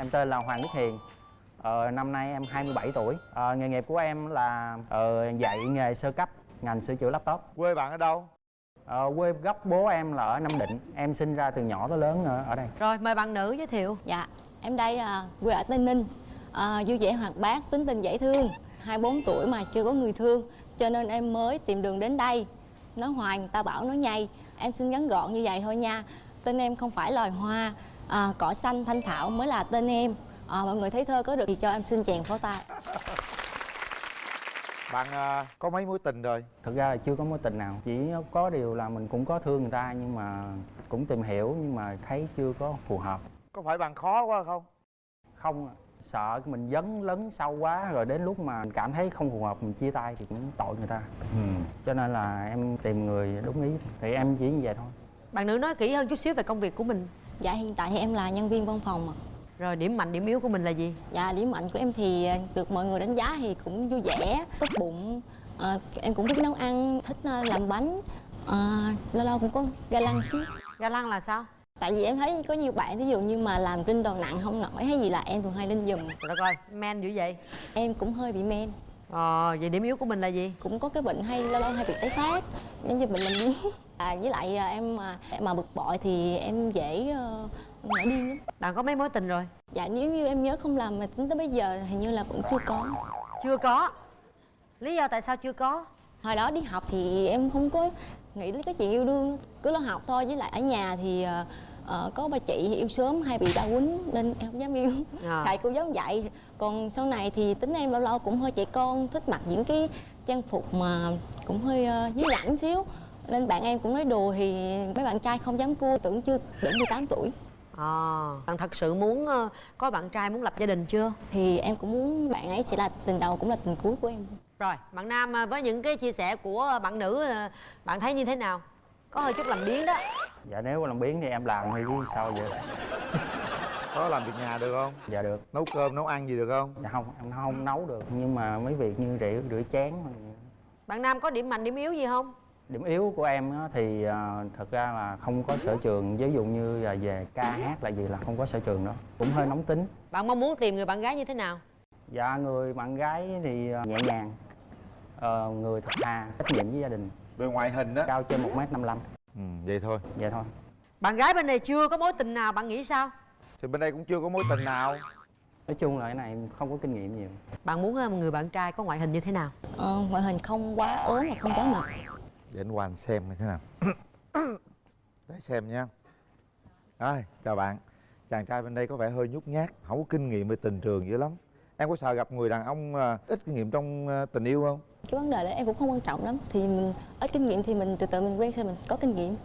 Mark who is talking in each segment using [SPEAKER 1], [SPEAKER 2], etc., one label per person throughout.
[SPEAKER 1] Em tên là Hoàng Đức Hiền. Ờ, Năm nay em 27 tuổi. Ờ, Nghề nghiệp của em là ờ, dạy nghề sơ cấp Ngành sửa chữa laptop.
[SPEAKER 2] Quê bạn ở đâu?
[SPEAKER 1] ờ, Quê gốc bố em là ở Nam Định. Em sinh ra từ nhỏ tới lớn ở, ở đây.
[SPEAKER 3] Rồi mời bạn nữ giới thiệu.
[SPEAKER 4] Dạ, em đây à, quê ở Tây Ninh. À, Vui vẻ hoạt bát, tính tình dễ thương. 24 tuổi mà chưa có người thương Cho nên em mới tìm đường đến đây. Nói hoài người ta bảo nói nhây. Em xin ngắn gọn như vậy thôi nha. Tên em không phải loài hoa à, Cỏ xanh thanh thảo mới là tên em. À, Mọi người thấy thơ có được thì cho em xin chèn pháo tay.
[SPEAKER 2] Bạn à, có mấy mối tình rồi?
[SPEAKER 1] Thực ra là chưa có mối tình nào. Chỉ có điều là mình cũng có thương người ta Nhưng mà cũng tìm hiểu Nhưng mà thấy chưa có phù hợp.
[SPEAKER 2] Có phải bạn khó quá không?
[SPEAKER 1] Không sợ mình dấn lấn sâu quá Rồi đến lúc mà mình cảm thấy không phù hợp Mình chia tay thì cũng tội người ta. Ừ. Cho nên là em tìm người đúng ý Thì em chỉ như vậy thôi.
[SPEAKER 3] Bạn nữ nói kỹ hơn chút xíu về công việc của mình
[SPEAKER 4] Dạ hiện tại thì em là nhân viên văn phòng ạ.
[SPEAKER 3] Rồi điểm mạnh điểm yếu của mình là gì?
[SPEAKER 4] Dạ điểm mạnh của em thì à, được mọi người đánh giá thì cũng vui vẻ, tốt bụng à, Em cũng biết nấu ăn, thích à, làm bánh à, Lâu lâu cũng có ga lăng xíu
[SPEAKER 3] Ga lăng là sao?
[SPEAKER 4] Tại vì em thấy có nhiều bạn ví dụ như mà làm trên đồ nặng không nổi hay gì là em thường hay lên giùm
[SPEAKER 3] Rồi đất ơi, men dữ vậy
[SPEAKER 4] Em cũng hơi bị men
[SPEAKER 3] Ờ, vậy điểm yếu của mình là gì?
[SPEAKER 4] Cũng có cái bệnh hay lâu lâu hay bị tái phát Nên như bệnh làm biếng à, Với lại à, em mà, mà bực bội thì em dễ uh, nổi điên lắm
[SPEAKER 3] Bạn có mấy mối tình rồi?
[SPEAKER 4] Dạ nếu như em nhớ không làm mà tính tới bây giờ hình như là vẫn chưa có
[SPEAKER 3] Chưa có Lý do tại sao chưa có?
[SPEAKER 4] hồi đó đi học thì em không có nghĩ đến cái chuyện yêu đương cứ lo học thôi với lại ở nhà thì ờ, ờ, có bà chị thì yêu sớm hay bị đau quýnh nên em không dám yêu
[SPEAKER 3] À.
[SPEAKER 4] thầy cô giáo dạy còn sau này thì tính em lâu lâu cũng hơi trẻ con thích mặc những cái trang phục mà cũng hơi uh, dưới lãnh xíu nên bạn em cũng nói đùa thì mấy bạn trai không dám cua tưởng chưa đủ 18 tuổi
[SPEAKER 3] À, bạn thật sự muốn ờ, có bạn trai muốn lập gia đình chưa?
[SPEAKER 4] thì em cũng muốn bạn ấy sẽ là tình đầu cũng là tình cuối của em
[SPEAKER 3] Rồi, bạn nam ờ, với những cái chia sẻ của bạn nữ ờ, bạn thấy như thế nào? Có hơi chút làm biến đó.
[SPEAKER 1] Dạ nếu làm biến thì em làm thì chứ sao vậy
[SPEAKER 2] Có làm việc nhà được không?
[SPEAKER 1] Dạ được.
[SPEAKER 2] Nấu cơm, nấu ăn gì được không?
[SPEAKER 1] Dạ không, em không nấu được. Nhưng mà mấy việc như rửa, rửa chén
[SPEAKER 3] Bạn nam có điểm mạnh điểm yếu gì không?
[SPEAKER 1] Điểm yếu của em á, thì à, thật ra là không có sở trường. Ví dụ như là về ca hát là gì là không có sở trường đó. Cũng hơi nóng tính.
[SPEAKER 3] Bạn mong muốn tìm người bạn gái như thế nào?
[SPEAKER 1] Dạ người bạn gái thì à, nhẹ nhàng. Ờ, Người thật thà, trách nhiệm với gia đình
[SPEAKER 2] Về ngoại hình á.
[SPEAKER 1] Cao trên 1m55
[SPEAKER 2] Ừ, vậy thôi.
[SPEAKER 1] Vậy thôi.
[SPEAKER 3] Bạn gái bên này chưa có mối tình nào, bạn nghĩ sao?
[SPEAKER 2] Thì bên đây cũng chưa có mối tình nào.
[SPEAKER 1] Nói chung là cái này em không có kinh nghiệm nhiều.
[SPEAKER 3] Bạn muốn ờ, một người bạn trai có ngoại hình như thế nào?
[SPEAKER 4] Ờ, ngoại hình không quá ốm mà không quá mập
[SPEAKER 2] Để anh qua anh xem như thế nào. Để xem nha. Rồi, chào bạn. Chàng trai bên đây có vẻ hơi nhút nhát Không có kinh nghiệm về tình trường dữ lắm. Em có sợ gặp người đàn ông à, ít kinh nghiệm trong à, tình yêu không?
[SPEAKER 4] Cái vấn đề đó em cũng không quan trọng lắm. Thì mình ít kinh nghiệm thì mình từ từ mình quen sau mình có kinh nghiệm.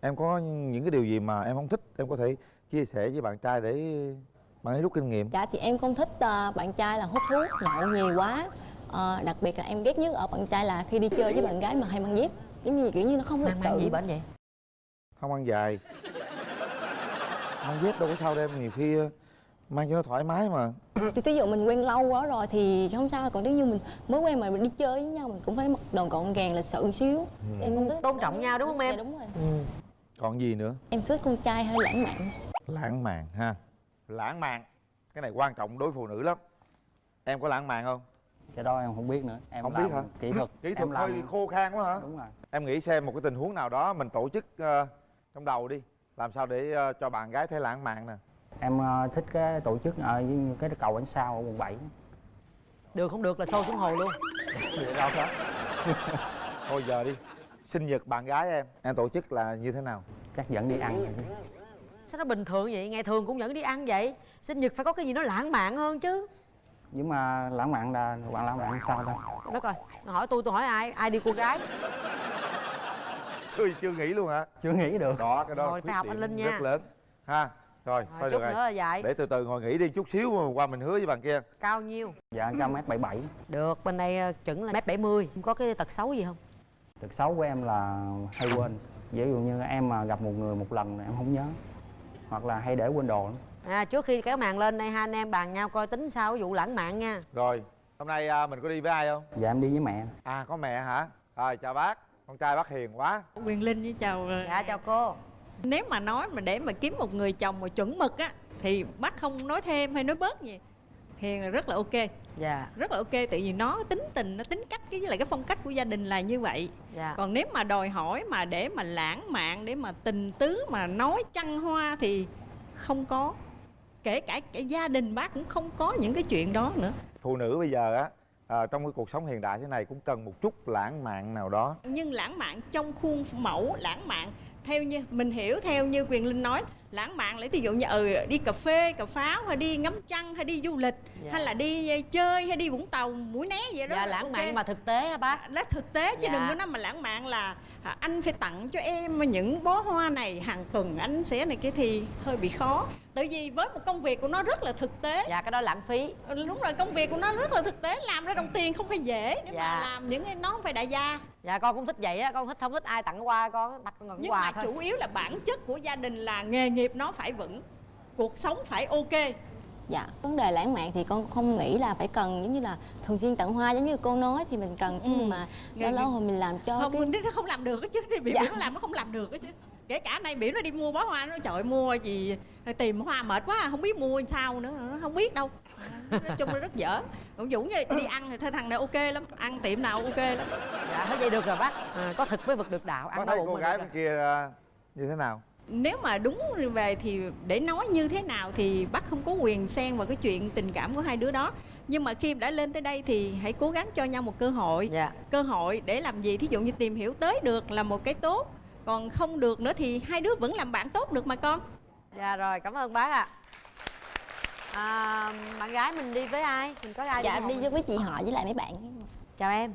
[SPEAKER 2] Em có những cái điều gì mà em không thích Em có thể chia sẻ với bạn trai để bạn ấy rút kinh nghiệm?
[SPEAKER 4] Dạ thì em không thích ờ, bạn trai là hút thuốc nhậu nhiều quá. Ờ, đặc biệt là em ghét nhất ở bạn trai là khi đi chơi với bạn gái mà hay mang dép. Giống như kiểu như nó không lịch
[SPEAKER 3] mang
[SPEAKER 4] sự.
[SPEAKER 3] gì bệnh vậy?
[SPEAKER 2] Không ăn dài. Mang dép đâu có sao đâu em. Nhiều khi à, mang cho nó thoải mái mà.
[SPEAKER 4] Thì ví dụ mình quen lâu quá rồi thì không sao còn nếu như mình mới quen mà mình đi chơi với nhau mình cũng phải mặc đồ gọn gàng lịch sự xíu. Em không thích
[SPEAKER 3] Tôn trọng nhau đúng không em?
[SPEAKER 4] dạ đúng rồi.
[SPEAKER 3] Ừ.
[SPEAKER 2] Còn gì nữa?
[SPEAKER 4] em thích con trai hơi lãng mạn?
[SPEAKER 2] Lãng mạn ha. Lãng mạn. Cái này quan trọng đối phụ nữ lắm. Em có lãng mạn không?
[SPEAKER 1] Cái đó em không biết nữa. Em
[SPEAKER 2] Không biết hả?
[SPEAKER 1] Kỹ thuật.
[SPEAKER 2] Kỹ thuật
[SPEAKER 1] em làm...
[SPEAKER 2] hơi khô khan quá hả?
[SPEAKER 1] Đúng rồi.
[SPEAKER 2] Em nghĩ xem một cái tình huống nào đó mình tổ chức ờ, trong đầu đi. Làm sao để ờ, cho bạn gái thấy lãng mạn nè
[SPEAKER 1] Em ờ, thích cái tổ chức ở với cái cầu ánh sao ở quận 7
[SPEAKER 3] Được không được là sâu xuống hồ luôn
[SPEAKER 1] Được đâu đó
[SPEAKER 2] Thôi giờ đi Sinh nhật bạn gái em Em tổ chức là như thế nào?
[SPEAKER 1] Chắc dẫn đi ăn rồi chứ
[SPEAKER 3] Sao nó bình thường vậy? Ngày thường cũng dẫn đi ăn vậy Sinh nhật phải có cái gì nó lãng mạn hơn chứ
[SPEAKER 1] Nhưng mà lãng mạn là bạn lãng mạn sao đâu
[SPEAKER 3] Đất ơi, hỏi tôi tôi hỏi ai? Ai đi cô gái?
[SPEAKER 2] Chưa, chưa nghĩ luôn hả?
[SPEAKER 1] Chưa nghĩ được
[SPEAKER 2] Đó cái đó
[SPEAKER 3] Rồi, phải học anh Linh nha.
[SPEAKER 2] Rất lớn Ha Rồi,
[SPEAKER 3] Rồi,
[SPEAKER 2] thôi
[SPEAKER 3] chút
[SPEAKER 2] được rồi.
[SPEAKER 3] nữa là dạy
[SPEAKER 2] Để từ từ ngồi nghỉ đi chút xíu mà qua mình hứa với bạn kia.
[SPEAKER 3] Cao nhiêu?
[SPEAKER 1] Dạ cao mét 77
[SPEAKER 3] Được, bên đây ờ, chuẩn là mét 70 Có cái tật xấu gì không?
[SPEAKER 1] Tật xấu của em là hay quên. Ví dụ như em mà gặp một người một lần là em không nhớ. Hoặc là hay để quên đồ lắm.
[SPEAKER 3] À, trước khi kéo màn lên đây hai anh em bàn nhau coi tính sao cái vụ lãng mạn nha.
[SPEAKER 2] Rồi Hôm nay à, mình có đi với ai không?
[SPEAKER 1] Dạ em đi với mẹ.
[SPEAKER 2] À có mẹ hả? Rồi chào bác. Con trai bác hiền quá.
[SPEAKER 5] Quyền Linh với chào
[SPEAKER 3] Dạ chào cô
[SPEAKER 5] Nếu mà nói mà để mà kiếm một người chồng mà chuẩn mực á thì bác không nói thêm hay nói bớt gì? Hiền là rất là ok.
[SPEAKER 3] Dạ.
[SPEAKER 5] Rất là ok tại vì nó tính tình nó tính cách cái với lại cái phong cách của gia đình là như vậy.
[SPEAKER 3] Dạ.
[SPEAKER 5] Còn nếu mà đòi hỏi mà để mà lãng mạn để mà tình tứ mà nói trăng hoa thì không có. Kể cả cái gia đình bác cũng không có những cái chuyện đó nữa.
[SPEAKER 2] Phụ nữ bây giờ á à, trong cái cuộc sống hiện đại thế này cũng cần một chút lãng mạn nào đó.
[SPEAKER 5] Nhưng lãng mạn trong khuôn mẫu lãng mạn theo như mình hiểu theo như quyền linh nói lãng mạn lấy ví dụ như ừ, đi cà phê cà pháo hay đi ngắm trăng hay đi du lịch
[SPEAKER 3] Dạ.
[SPEAKER 5] hay là đi ờ, chơi hay đi vũng tàu mũi né vậy đó
[SPEAKER 3] dạ lãng
[SPEAKER 5] ok.
[SPEAKER 3] mạn mà thực tế hả bác
[SPEAKER 5] nó thực tế chứ
[SPEAKER 3] Dạ.
[SPEAKER 5] đừng có nói mà lãng mạn là à, anh phải tặng cho em những bó hoa này hàng tuần anh sẽ này kia thì hơi bị khó tại vì với một công việc của nó rất là thực tế
[SPEAKER 3] dạ cái đó lãng phí
[SPEAKER 5] Ừ, đúng rồi công việc của nó rất là thực tế làm ra đồng tiền không phải dễ để
[SPEAKER 3] Dạ.
[SPEAKER 5] mà làm những cái nó không phải đại gia
[SPEAKER 3] dạ con cũng thích vậy á con thích không thích ai tặng quà con đặt con
[SPEAKER 5] nhưng
[SPEAKER 3] quà
[SPEAKER 5] mà
[SPEAKER 3] thôi.
[SPEAKER 5] chủ yếu là bản chất của gia đình là nghề nghiệp nó phải vững cuộc sống phải ok.
[SPEAKER 4] Dạ, vấn đề lãng mạn thì con không nghĩ là phải cần giống như là thường xuyên tặng hoa giống như cô nói thì mình cần chứ
[SPEAKER 5] Ừ.
[SPEAKER 4] nhưng mà lâu lâu hồi mình làm cho
[SPEAKER 5] không
[SPEAKER 4] cái
[SPEAKER 5] nó không làm được chứ thì biểu
[SPEAKER 4] Dạ.
[SPEAKER 5] nó làm nó không làm được chứ. Kể cả nay biểu nó đi mua bó hoa nó trời mua gì tìm hoa mệt quá không biết mua sao nữa nó không biết đâu. Nói chung là rất dở. Còn dũng như đi ăn thì thôi thằng này ok lắm ăn tiệm nào ok lắm
[SPEAKER 3] dạ hết vậy được rồi bác. À, có thực mới vực được đạo ăn
[SPEAKER 2] thấy
[SPEAKER 3] no
[SPEAKER 2] cô gái bên kia à, như thế nào?
[SPEAKER 5] Nếu mà đúng về thì để nói như thế nào thì bác không có quyền xen vào cái chuyện tình cảm của hai đứa đó. Nhưng mà khi đã lên tới đây thì hãy cố gắng cho nhau một cơ hội.
[SPEAKER 3] Dạ.
[SPEAKER 5] Cơ hội để làm gì? Thí dụ như tìm hiểu tới được là một cái tốt còn không được nữa thì hai đứa vẫn làm bạn tốt được mà con.
[SPEAKER 3] Dạ rồi cảm ơn bác ạ. À, bạn gái mình đi với ai? Mình có ai
[SPEAKER 4] dạ
[SPEAKER 3] không?
[SPEAKER 4] đi với chị họ với lại mấy bạn.
[SPEAKER 3] Chào em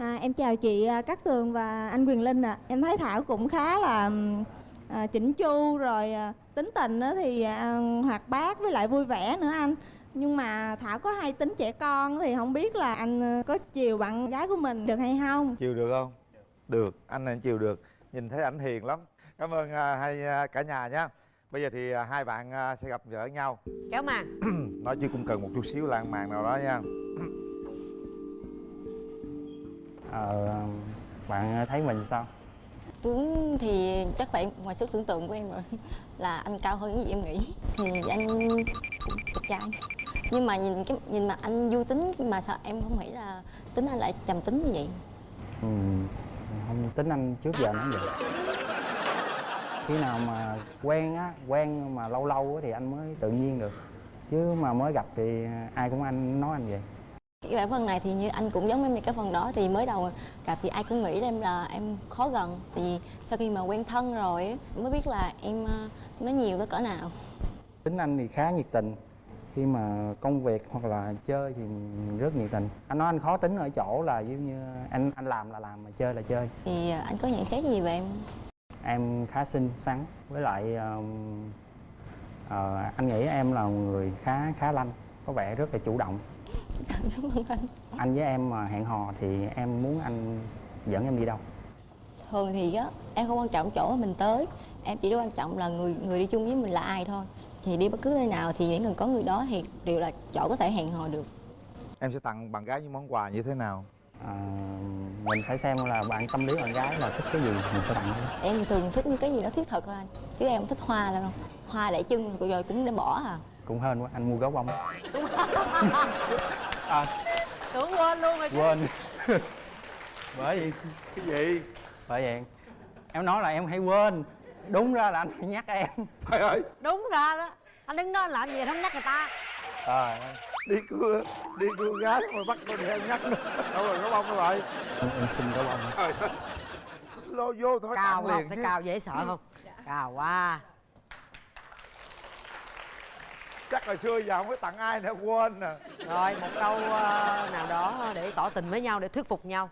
[SPEAKER 6] À, em chào chị à, Cát Tường và anh Quyền Linh ạ. Em thấy Thảo cũng khá là à, chỉnh chu rồi à, tính tình á thì à, hoạt bát với lại vui vẻ nữa anh. Nhưng mà Thảo có hay tính trẻ con thì không biết là anh à, có chiều bạn gái của mình được hay không?
[SPEAKER 2] chiều được không? Được anh này chiều được. Nhìn thấy ảnh hiền lắm. Cảm ơn à, hai à, cả nhà nhé bây giờ thì à, hai bạn à, sẽ gặp gỡ nhau.
[SPEAKER 3] Kéo màn
[SPEAKER 2] nói chứ cũng cần một chút xíu lãng mạn nào đó nha
[SPEAKER 1] ờ, bạn thấy mình sao?
[SPEAKER 4] Tuấn thì chắc phải ngoài sức tưởng tượng của em rồi. Là anh cao hơn những gì em nghĩ. Thì anh cũng đẹp trai. Nhưng mà nhìn cái nhìn mà anh vui tính mà sao em không nghĩ là tính anh lại trầm tính như vậy?
[SPEAKER 1] Ừ, không tính anh trước giờ nó vậy. Khi nào mà quen á quen mà lâu lâu á thì anh mới tự nhiên được. Chứ mà mới gặp thì ai cũng anh nói anh vậy
[SPEAKER 4] cái bản phần này thì như anh cũng giống em cái phần đó thì mới đầu gặp thì ai cũng nghĩ em là em khó gần. Thì sau khi mà quen thân rồi mới biết là em ờ, nói nhiều tới cỡ nào.
[SPEAKER 1] Tính anh thì khá nhiệt tình. Khi mà công việc hoặc là chơi thì rất nhiệt tình. Anh nói anh khó tính ở chỗ là giống như anh anh làm là làm mà chơi là chơi.
[SPEAKER 4] Thì ờ, anh có nhận xét gì về em?
[SPEAKER 1] Em khá xinh xắn với lại um, ờ, anh nghĩ em là người khá khá lanh có vẻ rất là chủ động
[SPEAKER 4] cảm ơn anh.
[SPEAKER 1] Anh với em mà hẹn hò thì em muốn anh dẫn em đi đâu?
[SPEAKER 4] Thường thì á em không quan trọng chỗ mình tới. Em chỉ quan trọng là người người đi chung với mình là ai thôi. Thì đi bất cứ nơi nào thì chỉ cần có người đó thì đều là chỗ có thể hẹn hò được.
[SPEAKER 2] Em sẽ tặng bạn gái những món quà như thế nào?
[SPEAKER 1] À, mình phải xem là bạn tâm lý bạn gái là thích cái gì mình sẽ tặng thôi
[SPEAKER 4] em thường thích những cái gì đó thiết thực thôi anh. Chứ em không thích hoa đâu. Hoa để chân rồi cũng để bỏ à
[SPEAKER 1] cũng hên quá anh mua gấu bông à,
[SPEAKER 3] tưởng quên luôn rồi chứ.
[SPEAKER 1] Quên. Bởi vì
[SPEAKER 2] cái gì?
[SPEAKER 1] Bởi vậy em nói là em hay quên. Đúng ra là anh phải nhắc em.
[SPEAKER 2] Trời ơi.
[SPEAKER 3] Đúng ra đó. Anh đứng đó làm gì không nhắc người ta.
[SPEAKER 1] Ơi
[SPEAKER 2] đi cưa đi cưa gái mà bắt con em nhắc nữa. Đâu rồi có bông rồi?
[SPEAKER 1] Em, em xin gấu bông
[SPEAKER 2] lô vô thôi
[SPEAKER 3] cào
[SPEAKER 2] tặng
[SPEAKER 3] không?
[SPEAKER 2] liền chứ.
[SPEAKER 3] cào dễ sợ không? Cào quá
[SPEAKER 2] chắc hồi xưa giờ không có tặng ai nữa quên nè
[SPEAKER 3] rồi một câu ờ, nào đó để tỏ tình với nhau để thuyết phục nhau.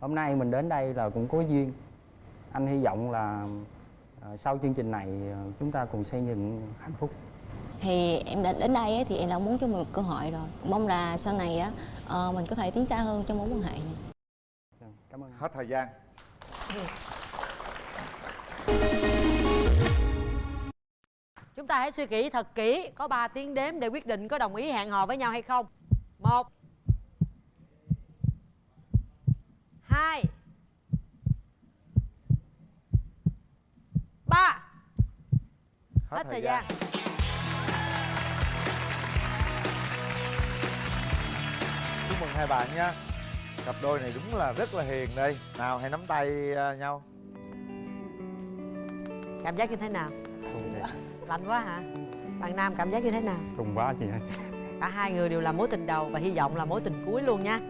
[SPEAKER 1] Hôm nay mình đến đây là cũng có duyên. Anh hy vọng là ờ, sau chương trình này ờ, chúng ta cùng xây dựng hạnh phúc.
[SPEAKER 4] Thì em đã đến đây á, thì em đã muốn cho mình một cơ hội rồi. Mong là sau này á mình có thể tiến xa hơn trong mối quan hệ này.
[SPEAKER 1] Dạ, cảm ơn.
[SPEAKER 2] Hết thời gian
[SPEAKER 3] Chúng ta hãy suy nghĩ thật kỹ Có 3 tiếng đếm để quyết định có đồng ý hẹn hò với nhau hay không. 1 2 3 Hết, Hết thời, gian, gian.
[SPEAKER 2] Chúc mừng hai bạn nha. Cặp đôi này đúng là rất là hiền đây. Nào hãy nắm tay à, nhau.
[SPEAKER 3] Cảm giác như thế nào?
[SPEAKER 1] Rung thiệt.
[SPEAKER 3] lạnh quá hả? Bạn nam cảm giác như thế nào?
[SPEAKER 1] Rung quá chị ơi.
[SPEAKER 3] Cả hai người đều là mối tình đầu và hy vọng là mối tình cuối luôn nha